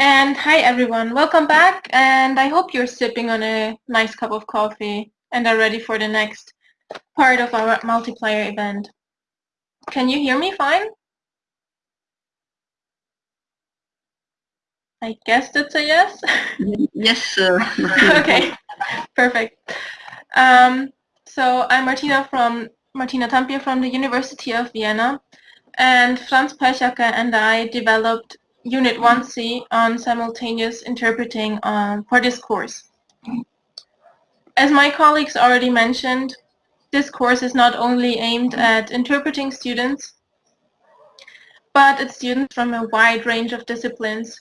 And hi everyone, welcome back and I hope you're sipping on a nice cup of coffee and are ready for the next part of our multiplayer event. Can you hear me fine? I guess that's a yes? Yes, sir. okay, perfect. Um, so I'm Martina from Martina Tampia from the University of Vienna and Franz Pöchhacker and I developed Unit 1C on simultaneous interpreting um, for this course. As my colleagues already mentioned, this course is not only aimed at interpreting students, but at students from a wide range of disciplines.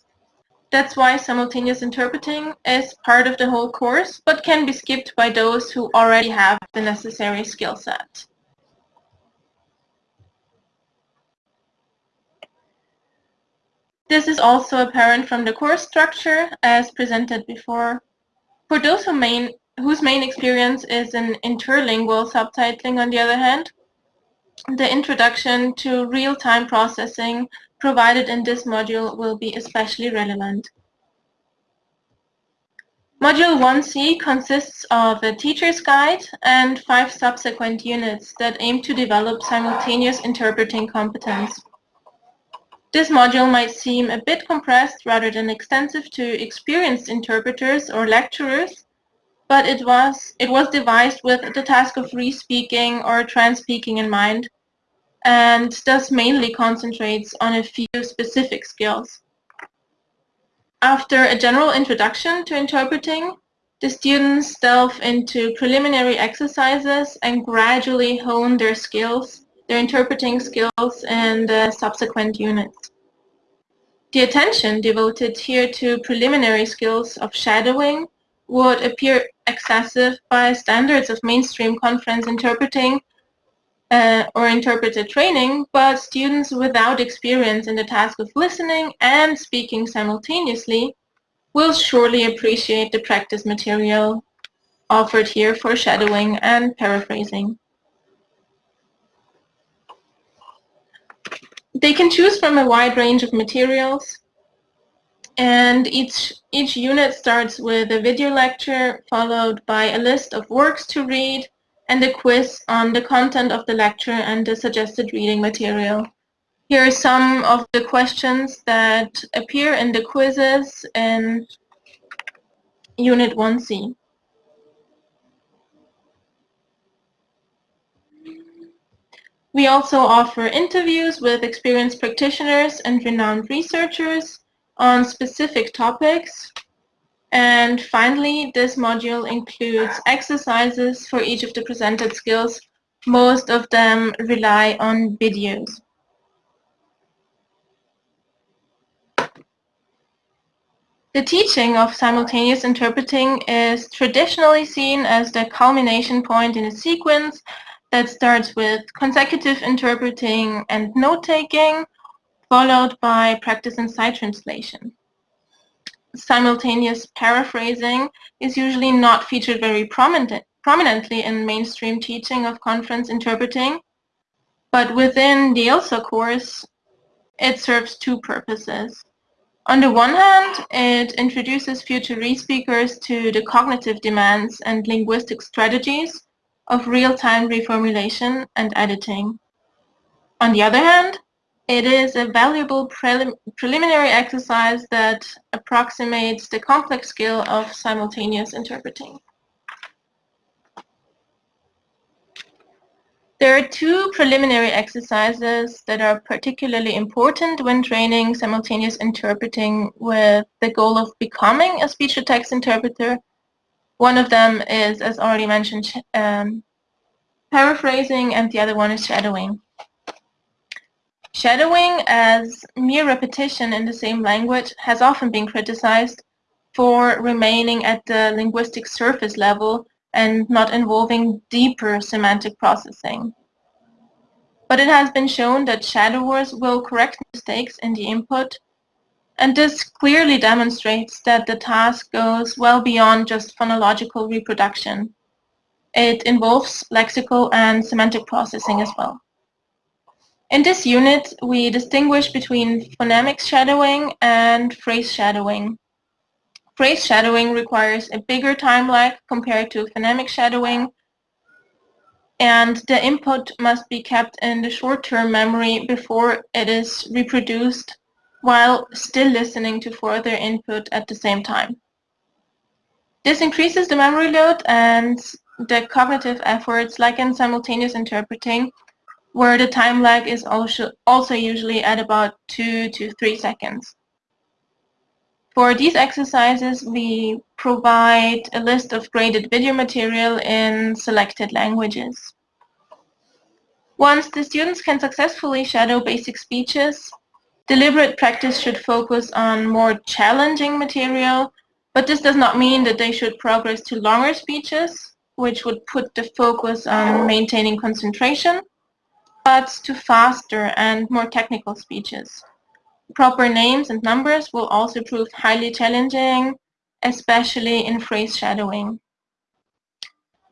That's why simultaneous interpreting is part of the whole course, but can be skipped by those who already have the necessary skill set. This is also apparent from the course structure as presented before. For those who main, whose main experience is in interlingual subtitling on the other hand, the introduction to real-time processing provided in this module will be especially relevant. Module 1C consists of a teacher's guide and five subsequent units that aim to develop simultaneous interpreting competence. This module might seem a bit compressed rather than extensive to experienced interpreters or lecturers, but it was, it was devised with the task of re-speaking or trans-speaking in mind, and thus mainly concentrates on a few specific skills. After a general introduction to interpreting, the students delve into preliminary exercises and gradually hone their skills their interpreting skills in the subsequent units. The attention devoted here to preliminary skills of shadowing would appear excessive by standards of mainstream conference interpreting uh, or interpreter training, but students without experience in the task of listening and speaking simultaneously will surely appreciate the practice material offered here for shadowing and paraphrasing. They can choose from a wide range of materials and each, each unit starts with a video lecture followed by a list of works to read and a quiz on the content of the lecture and the suggested reading material. Here are some of the questions that appear in the quizzes in Unit 1C. We also offer interviews with experienced practitioners and renowned researchers on specific topics. And finally, this module includes exercises for each of the presented skills. Most of them rely on videos. The teaching of simultaneous interpreting is traditionally seen as the culmination point in a sequence that starts with consecutive interpreting and note-taking, followed by practice and sight translation. Simultaneous paraphrasing is usually not featured very prominent, prominently in mainstream teaching of conference interpreting, but within the ILSA course, it serves two purposes. On the one hand, it introduces future re-speakers to the cognitive demands and linguistic strategies of real-time reformulation and editing. On the other hand, it is a valuable prelim preliminary exercise that approximates the complex skill of simultaneous interpreting. There are two preliminary exercises that are particularly important when training simultaneous interpreting with the goal of becoming a speech-to-text interpreter one of them is, as already mentioned, um, paraphrasing, and the other one is shadowing. Shadowing as mere repetition in the same language has often been criticized for remaining at the linguistic surface level and not involving deeper semantic processing. But it has been shown that shadowers will correct mistakes in the input and this clearly demonstrates that the task goes well beyond just phonological reproduction. It involves lexical and semantic processing as well. In this unit, we distinguish between phonemic shadowing and phrase shadowing. Phrase shadowing requires a bigger time lag compared to phonemic shadowing, and the input must be kept in the short-term memory before it is reproduced while still listening to further input at the same time. This increases the memory load and the cognitive efforts like in simultaneous interpreting where the time lag is also, also usually at about two to three seconds. For these exercises, we provide a list of graded video material in selected languages. Once the students can successfully shadow basic speeches, deliberate practice should focus on more challenging material, but this does not mean that they should progress to longer speeches, which would put the focus on maintaining concentration but to faster and more technical speeches. Proper names and numbers will also prove highly challenging, especially in phrase shadowing.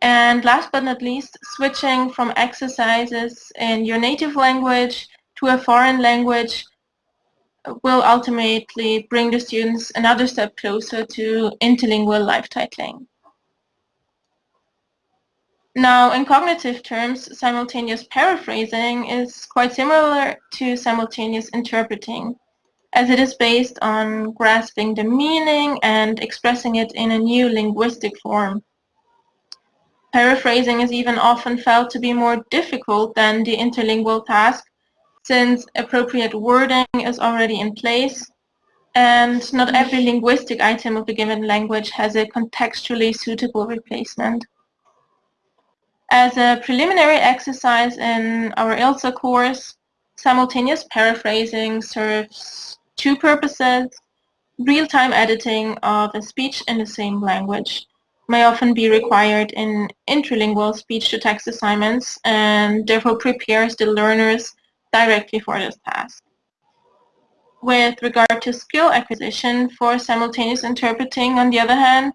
And last but not least, switching from exercises in your native language to a foreign language will ultimately bring the students another step closer to interlingual live titling. Now, in cognitive terms, simultaneous paraphrasing is quite similar to simultaneous interpreting, as it is based on grasping the meaning and expressing it in a new linguistic form. Paraphrasing is even often felt to be more difficult than the interlingual task, since appropriate wording is already in place, and not every linguistic item of a given language has a contextually suitable replacement. As a preliminary exercise in our ILSA course, simultaneous paraphrasing serves two purposes. Real-time editing of a speech in the same language may often be required in interlingual speech-to-text assignments and therefore prepares the learners directly for this task. With regard to skill acquisition for simultaneous interpreting, on the other hand,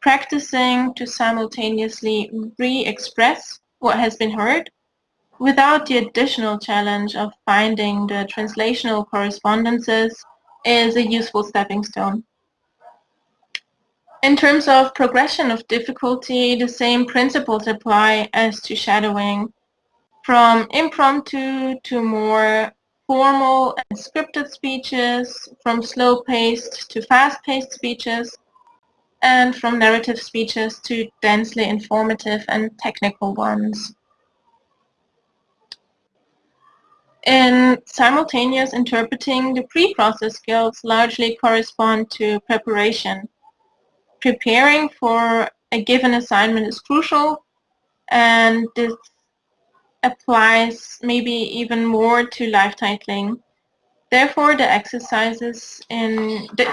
practicing to simultaneously re-express what has been heard without the additional challenge of finding the translational correspondences is a useful stepping stone. In terms of progression of difficulty, the same principles apply as to shadowing, from impromptu to more formal and scripted speeches, from slow-paced to fast-paced speeches, and from narrative speeches to densely informative and technical ones. In simultaneous interpreting, the pre-process skills largely correspond to preparation. Preparing for a given assignment is crucial, and this applies maybe even more to live titling. Therefore, the exercises in, the,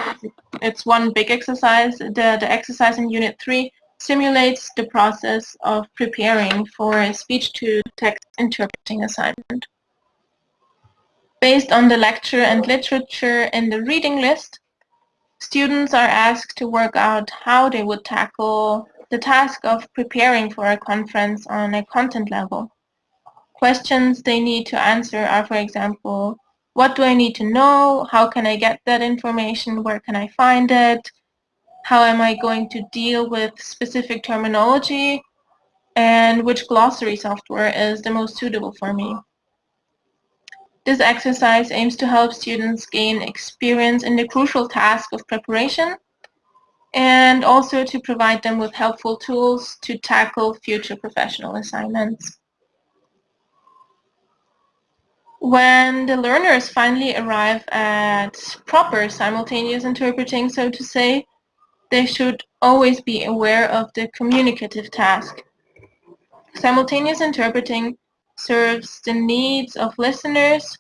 it's one big exercise, the, the exercise in Unit 3 simulates the process of preparing for a speech-to-text interpreting assignment. Based on the lecture and literature in the reading list, students are asked to work out how they would tackle the task of preparing for a conference on a content level. Questions they need to answer are, for example, what do I need to know? How can I get that information? Where can I find it? How am I going to deal with specific terminology? And which glossary software is the most suitable for me? This exercise aims to help students gain experience in the crucial task of preparation and also to provide them with helpful tools to tackle future professional assignments. When the learners finally arrive at proper simultaneous interpreting, so to say, they should always be aware of the communicative task. Simultaneous interpreting serves the needs of listeners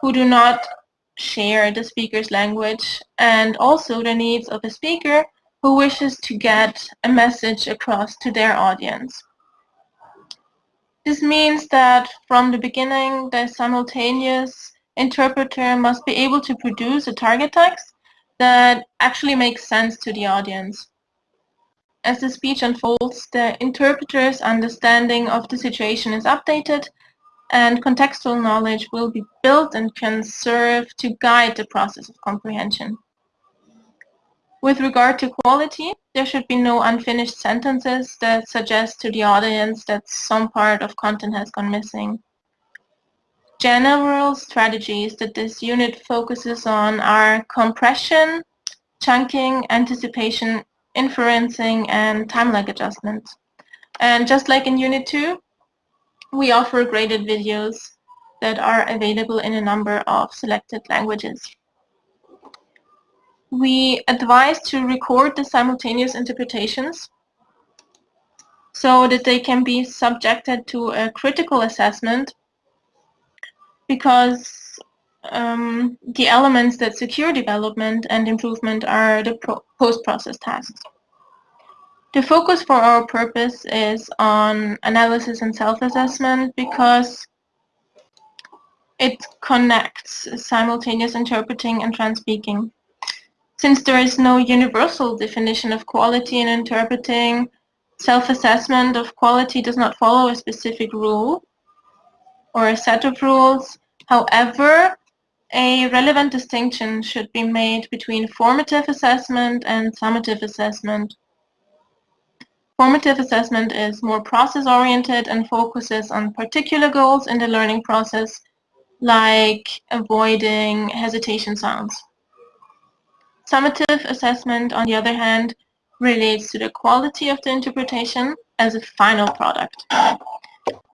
who do not share the speaker's language and also the needs of a speaker who wishes to get a message across to their audience. This means that from the beginning, the simultaneous interpreter must be able to produce a target text that actually makes sense to the audience. As the speech unfolds, the interpreter's understanding of the situation is updated and contextual knowledge will be built and can serve to guide the process of comprehension. With regard to quality, there should be no unfinished sentences that suggest to the audience that some part of content has gone missing. General strategies that this unit focuses on are compression, chunking, anticipation, inferencing, and time lag adjustment. And just like in Unit 2, we offer graded videos that are available in a number of selected languages. We advise to record the simultaneous interpretations so that they can be subjected to a critical assessment because um, the elements that secure development and improvement are the post-process tasks. The focus for our purpose is on analysis and self-assessment because it connects simultaneous interpreting and trans-speaking. Since there is no universal definition of quality in interpreting, self-assessment of quality does not follow a specific rule or a set of rules. However, a relevant distinction should be made between formative assessment and summative assessment. Formative assessment is more process-oriented and focuses on particular goals in the learning process, like avoiding hesitation sounds. Summative assessment, on the other hand, relates to the quality of the interpretation as a final product.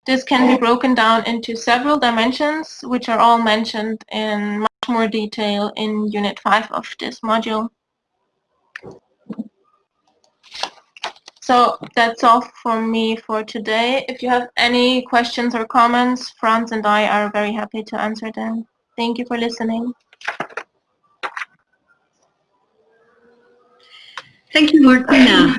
This can be broken down into several dimensions, which are all mentioned in much more detail in Unit 5 of this module. So that's all from me for today. If you have any questions or comments, Franz and I are very happy to answer them. Thank you for listening. Thank you, Martina.